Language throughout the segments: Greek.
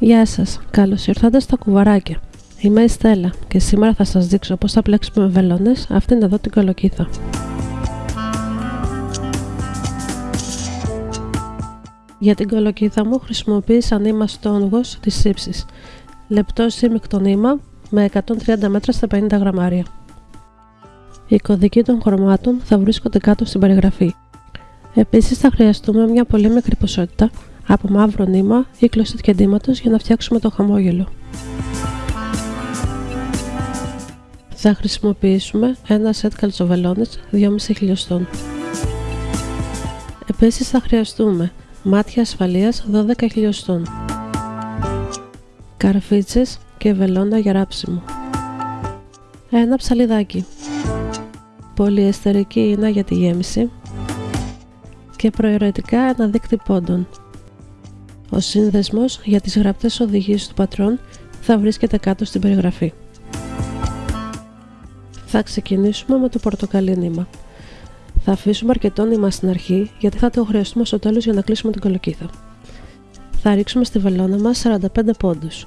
Γεια σας, καλώς ήρθατε στα κουβαράκια. Είμαι η Στέλλα και σήμερα θα σας δείξω πώς θα πλέξουμε με βελόνες αυτήν εδώ την κολοκύθα. Για την κολοκύθα μου χρησιμοποίησα νήμα στόνγος της ύψης. Λεπτό σύμμικτο νήμα με 130 μέτρα στα 50 γραμμάρια. Οι κωδικοί των χρωμάτων θα βρίσκονται κάτω στην περιγραφή. Επίσης θα χρειαστούμε μια πολύ μικρή ποσότητα από μαύρο νήμα ή κλωστή κεντήματος για να φτιάξουμε το χαμόγελο. Θα χρησιμοποιήσουμε ένα σετ καλτσοβελόνες 2,5 χιλιοστών. Επίσης θα χρειαστούμε μάτια ασφαλείας 12 χιλιοστών, καρφίτσες και βελόνα για ράψιμο, ένα ψαλιδάκι, πολυεστερική ίνα για τη γέμιση και προαιρετικά ένα δίκτυ πόντων. Ο σύνδεσμος για τις γραπτές οδηγίες του πατρόν θα βρίσκεται κάτω στην περιγραφή. Θα ξεκινήσουμε με το πορτοκαλί νήμα. Θα αφήσουμε αρκετό νήμα στην αρχή γιατί θα το χρειαστούμε στο τέλος για να κλείσουμε την κολοκύθα. Θα ρίξουμε στη βελόνα μας 45 πόντους.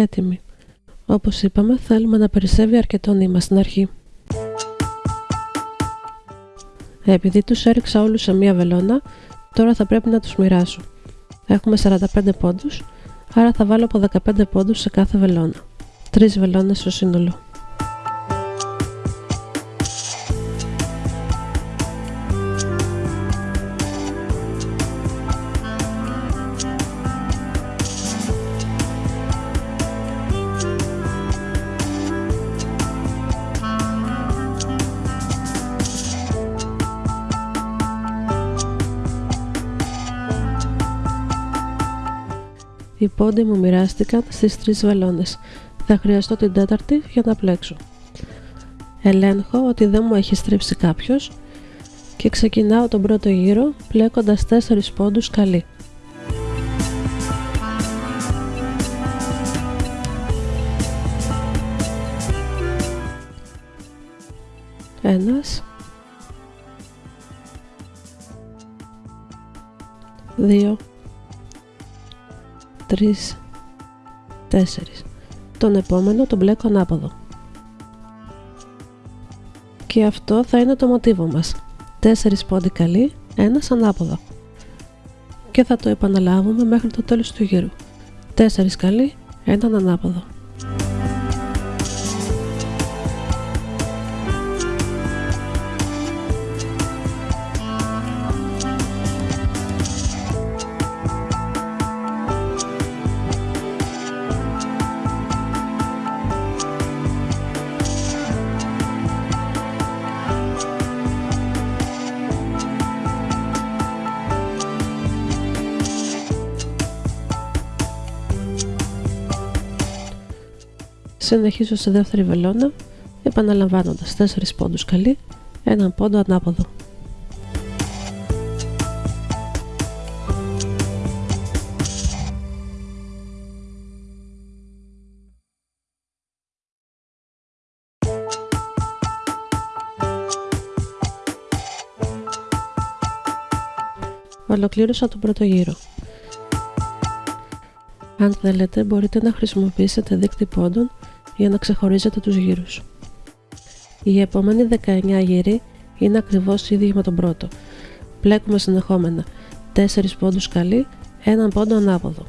Έτοιμη. Όπως είπαμε, θέλουμε να περισσεύει αρκετό νήμα στην αρχή. Επειδή τους έριξα όλους σε μία βελόνα, τώρα θα πρέπει να τους μοιράσω. Έχουμε 45 πόντους, άρα θα βάλω από 15 πόντους σε κάθε βελόνα. 3 βελόνες στο σύνολο. Οι πόντοι μου μοιράστηκαν στις τρεις βελόνες. Θα χρειαστώ την τέταρτη για να πλέξω. Ελέγχω ότι δεν μου έχει στρίψει κάποιος και ξεκινάω τον πρώτο γύρο πλέκοντας 4 πόντους καλή. Ένας Δύο 3, 4. Τον επόμενο τον μπλέκω ανάποδο. Και αυτό θα είναι το μοτίβο μας. 4 πόντι καλή, ένας ανάποδο. Και θα το επαναλάβουμε μέχρι το τέλος του γύρου. 4 καλή, έναν ανάποδο. Συνεχίζω σε δεύτερη βελόνα, επαναλαμβάνοντας 4 πόντους καλή, έναν πόντο ανάποδο. Ολοκλήρωσα τον πρώτο γύρο. Αν θέλετε μπορείτε να χρησιμοποιήσετε δείκτη πόντων για να ξεχωρίζετε τους γύρους. Οι επόμενοι 19 γύροι είναι ακριβώς ίδιοι με τον πρώτο. Πλέκουμε συνεχόμενα 4 πόντους καλή, έναν πόντο ανάποδο.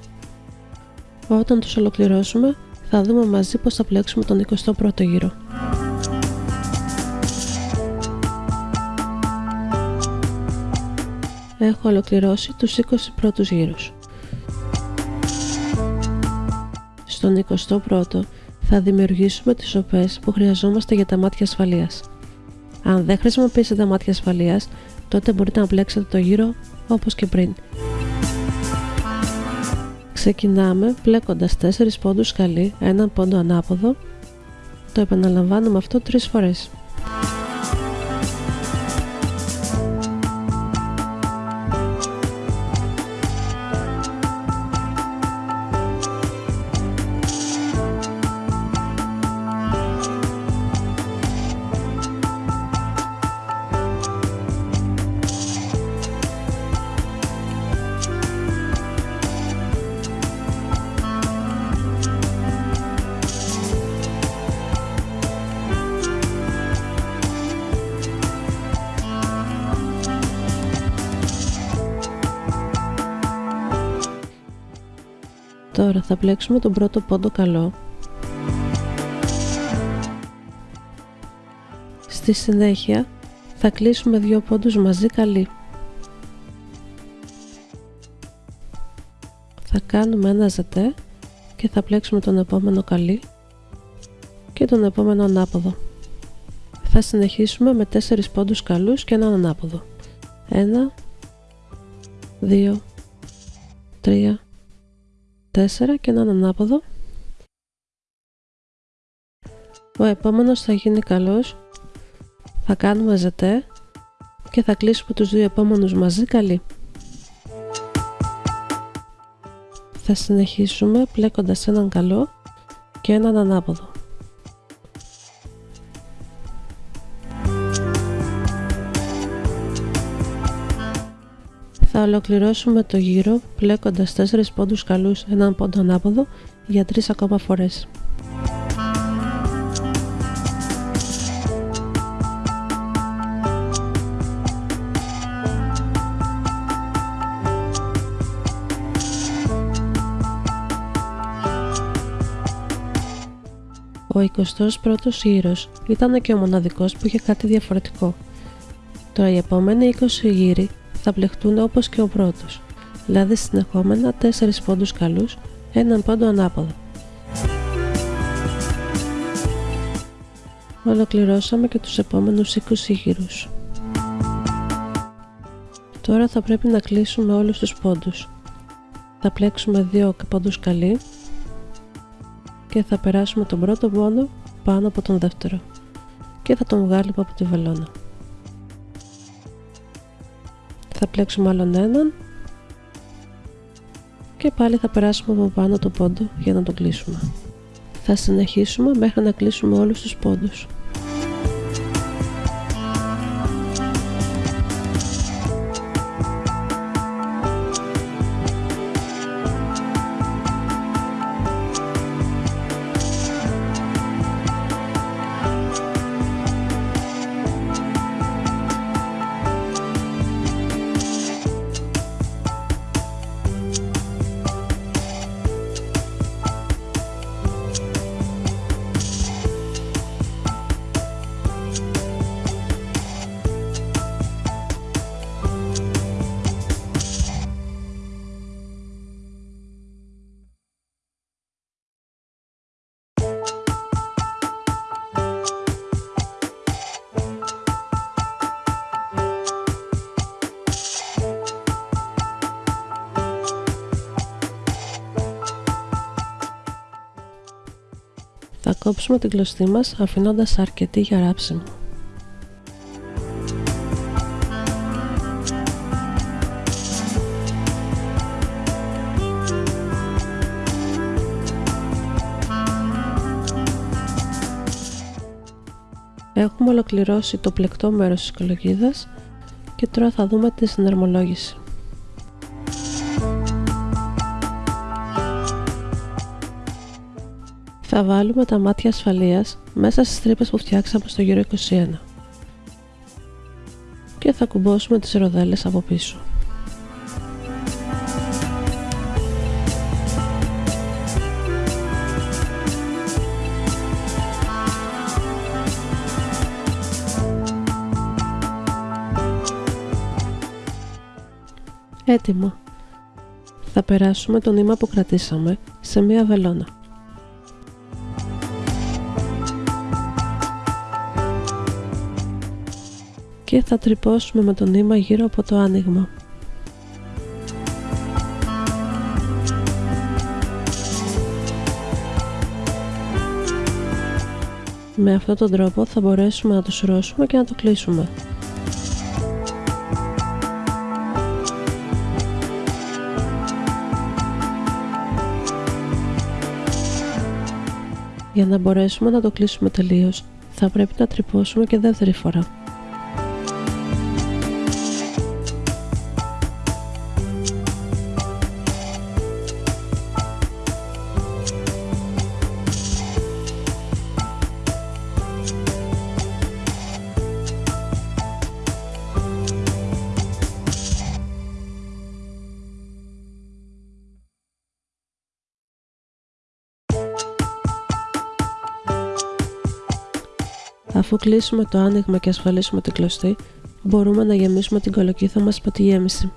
Όταν τους ολοκληρώσουμε θα δούμε μαζί πως θα πλέξουμε τον 21ο γύρο. Έχω ολοκληρώσει τους 20 πρώτους γύρους. Στον 21ο θα δημιουργήσουμε τις σοπές που χρειαζόμαστε για τα μάτια ασφαλείας. Αν δεν χρησιμοποιήσετε μάτια ασφαλείας, τότε μπορείτε να πλέξετε το γύρο όπως και πριν. Ξεκινάμε πλέκοντας 4 πόντους σκαλί, έναν πόντο ανάποδο. Το επαναλαμβάνουμε αυτό 3 φορές. Τώρα θα πλέξουμε τον πρώτο πόντο καλό. Στη συνέχεια θα κλείσουμε δύο πόντους μαζί καλή. Θα κάνουμε ένα ζετέ και θα πλέξουμε τον επόμενο καλή και τον επόμενο ανάποδο. Θα συνεχίσουμε με 4 πόντους καλούς και έναν ανάποδο. 1, 2, 3, 4 και έναν ανάποδο. Ο επόμενος θα γίνει καλός. Θα κάνουμε ζετέ και θα κλείσουμε τους δύο επόμενους μαζί καλή. Θα συνεχίσουμε πλέκοντας έναν καλό και έναν ανάποδο. Ολοκληρώσουμε το γύρο πλέκοντας 4 πόντους καλούς έναν πόντο ανάποδο για 3 ακόμα φορές. Ο 21ος γύρος ήταν και ο μοναδικός που είχε κάτι διαφορετικό. Τώρα οι επόμενοι 20 γύροι θα πλεχτούν όπως και ο πρώτος, δηλαδή συνεχόμενα 4 πόντους καλούς, έναν πόντο ανάποδο. Ολοκληρώσαμε και τους επόμενους 20 γύρους. Τώρα θα πρέπει να κλείσουμε όλους τους πόντους. Θα πλέξουμε δύο πόντους καλή και θα περάσουμε τον πρώτο πόντο πάνω από τον δεύτερο και θα τον βγάλουμε από τη βελόνα θα πλέξουμε άλλον έναν και πάλι θα περάσουμε από πάνω το πόντο για να το κλείσουμε. Θα συνεχίσουμε μέχρι να κλείσουμε όλους τους πόντους. Θα κόψουμε την κλωστή μας αφήνοντας αρκετή για ράψιμο. Έχουμε ολοκληρώσει το πλεκτό μέρος της κολογίδας και τώρα θα δούμε τη συνερμολόγηση. Θα βάλουμε τα μάτια ασφαλείας μέσα στις τρύπες που φτιάξαμε στο γύρο 21 και θα κουμπώσουμε τις ροδέλες από πίσω. Έτοιμο. Θα περάσουμε το νήμα που κρατήσαμε σε μία βελόνα. και θα τρυπώσουμε με το νήμα γύρω από το άνοιγμα. Με αυτόν τον τρόπο θα μπορέσουμε να το συρώσουμε και να το κλείσουμε. Για να μπορέσουμε να το κλείσουμε τελείως, θα πρέπει να τρυπώσουμε και δεύτερη φορά. Αφού κλείσουμε το άνοιγμα και ασφαλίσουμε την κλωστή, μπορούμε να γεμίσουμε την κολοκύθα μας από τη γέμιση.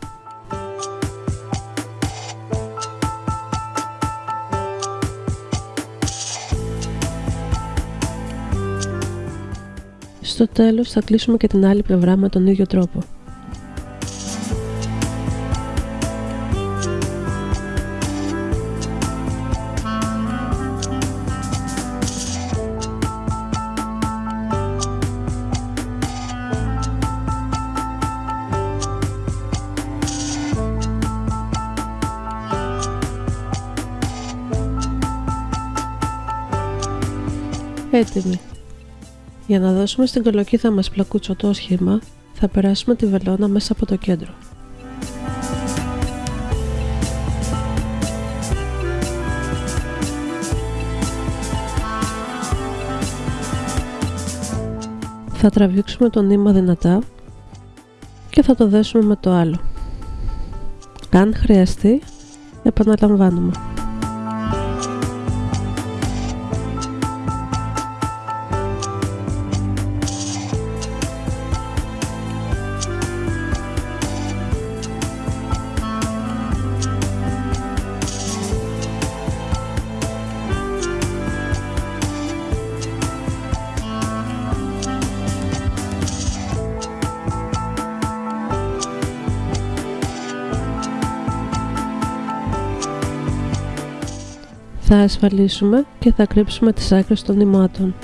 Στο τέλος θα κλείσουμε και την άλλη πλευρά με τον ίδιο τρόπο. Έτοιμη. Για να δώσουμε στην κολοκύθα μας πλακούτσο το σχήμα, θα περάσουμε τη βελόνα μέσα από το κέντρο. Θα τραβήξουμε το νήμα δυνατά και θα το δέσουμε με το άλλο. Αν χρειαστεί, επαναλαμβάνουμε. Θα ασφαλίσουμε και θα κρύψουμε τις άκρες των νημάτων.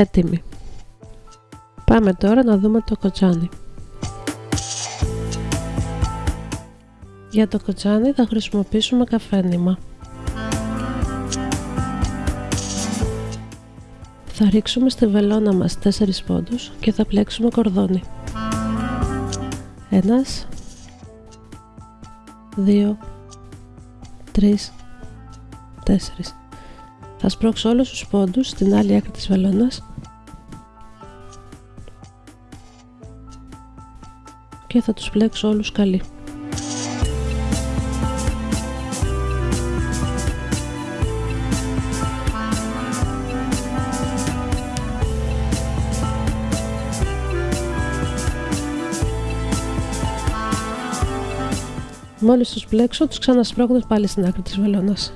Έτοιμη. Πάμε τώρα να δούμε το κοτσάνι. Για το κοτσάνι θα χρησιμοποιήσουμε καφένιμα. Θα ρίξουμε στη βελόνα μας 4 πόντους και θα πλέξουμε κορδόνι. Ένας, δύο, τρεις, τέσσερις. Θα σπρώξω όλους τους πόντους στην άλλη άκρη της βελόνας και θα τους πλέξω όλους καλή. Μόλις τους πλέξω, τους ξανασπρώχνω πάλι στην άκρη της βελόνας.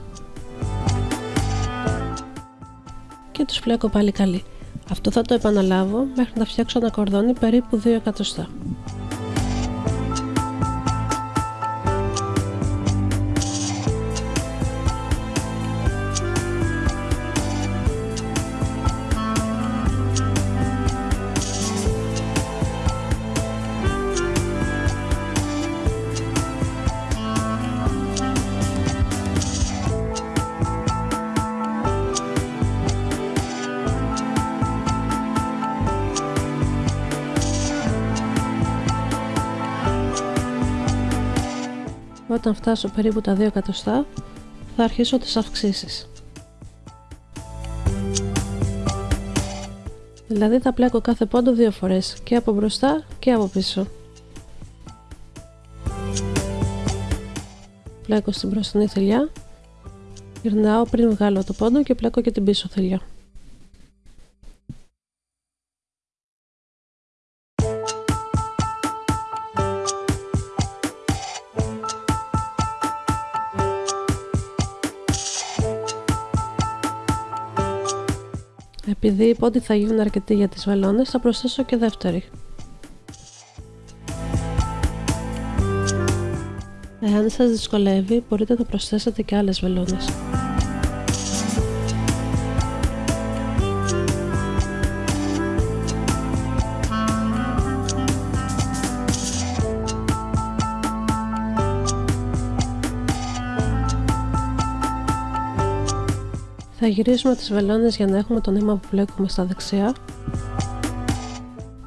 Και τους πλέκω πάλι καλή. Αυτό θα το επαναλάβω μέχρι να φτιάξω ένα κορδόνι περίπου 2 εκατοστά. Όταν φτάσω περίπου τα 2 εκατοστά θα αρχίσω τις αυξήσεις. Δηλαδή θα πλέκω κάθε πόντο δύο φορές και από μπροστά και από πίσω. πλέκω στην μπροστινή θηλιά, γυρνάω πριν βγάλω το πόντο και πλέκω και την πίσω θηλιά. Επειδή οι πόντοι θα γίνουν αρκετοί για τις βελόνες, θα προσθέσω και δεύτερη. Εάν σας δυσκολεύει, μπορείτε να προσθέσετε και άλλες βελόνες. Θα γυρίσουμε τις βελόνες για να έχουμε το νήμα που πλέκουμε στα δεξιά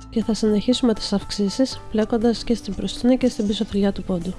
και θα συνεχίσουμε τις αυξήσεις πλέκοντας και στην μπροστινή και στην πίσω θηλιά του πόντου.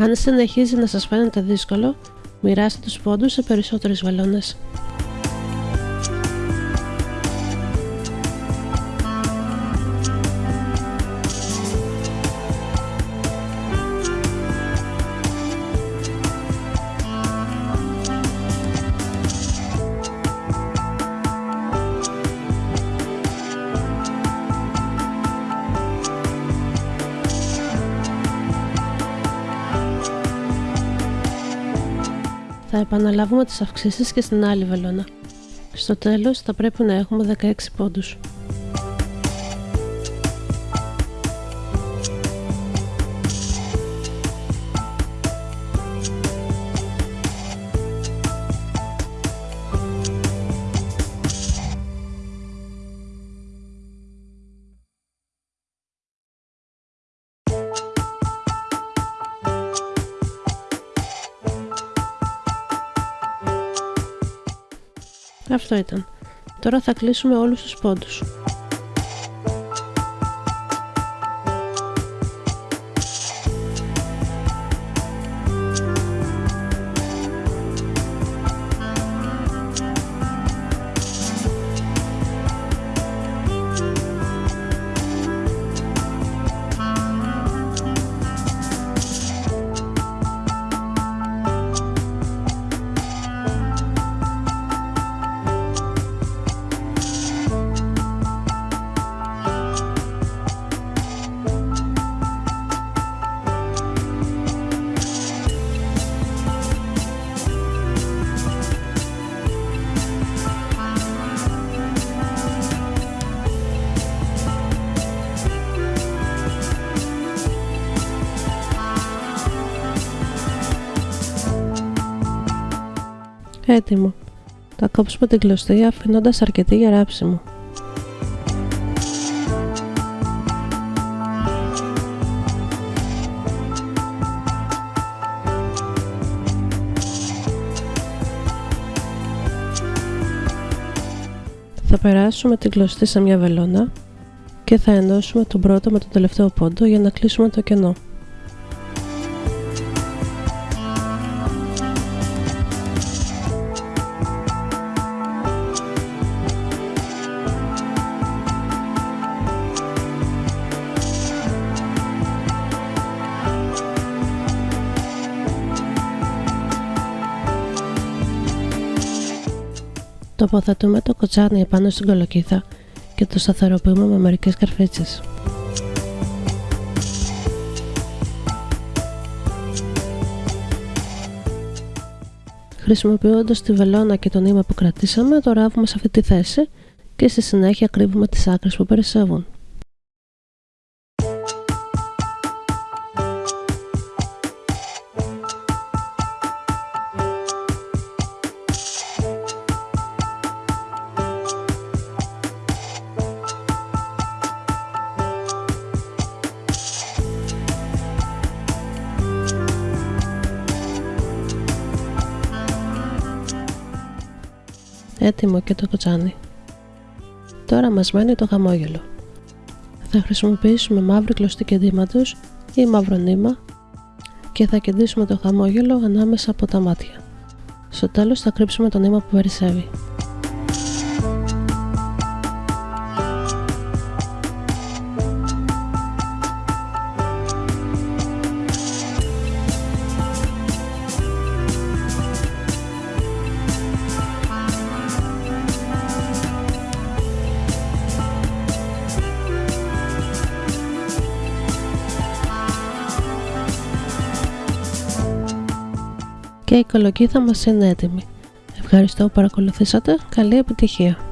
Αν συνεχίζει να σας φαίνεται δύσκολο, μοιράστε τους πόντους σε περισσότερες βαλόνες. Θα επαναλάβουμε τις αυξήσεις και στην άλλη βελόνα. Στο τέλος θα πρέπει να έχουμε 16 πόντους. Αυτό ήταν. Τώρα θα κλείσουμε όλους τους πόντους. Έτοιμο. Θα κόψουμε την κλωστή αφήνοντας αρκετή για ράψιμο. Θα περάσουμε την κλωστή σε μια βελόνα και θα ενώσουμε τον πρώτο με τον τελευταίο πόντο για να κλείσουμε το κενό. Τοποθετούμε το κοτσάνι επάνω στην κολοκύθα και το σταθεροποιούμε με μερικές καρφίτσες. Χρησιμοποιώντας τη βελόνα και το νήμα που κρατήσαμε, το ράβουμε σε αυτή τη θέση και στη συνέχεια κρύβουμε τις άκρες που περισσεύουν. Έτοιμο και το κοτσάνι. Τώρα μας μένει το χαμόγελο. Θα χρησιμοποιήσουμε μαύρη κλωστή κεντήματος ή μαύρο νήμα και θα κεντήσουμε το χαμόγελο ανάμεσα από τα μάτια. Στο τέλος θα κρύψουμε το νήμα που περισσεύει. Και η κολοκύθα μας είναι έτοιμη. Ευχαριστώ που παρακολουθήσατε. Καλή επιτυχία!